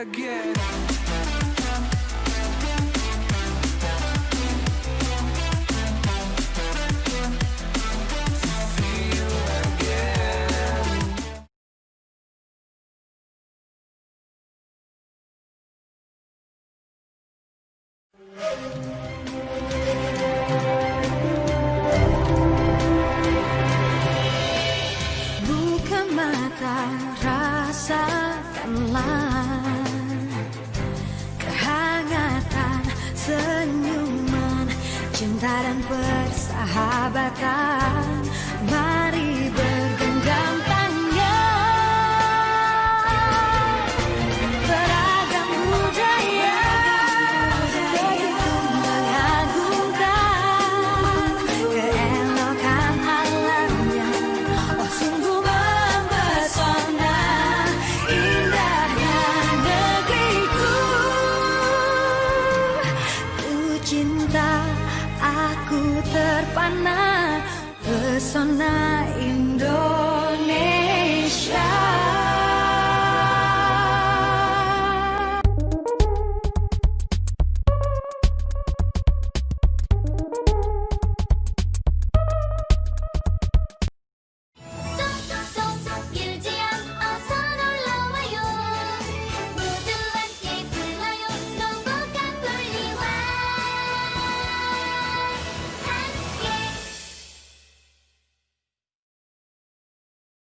again Buka mata, rasakanlah senyuman Cinta dan persahabatan terpana pesona indah.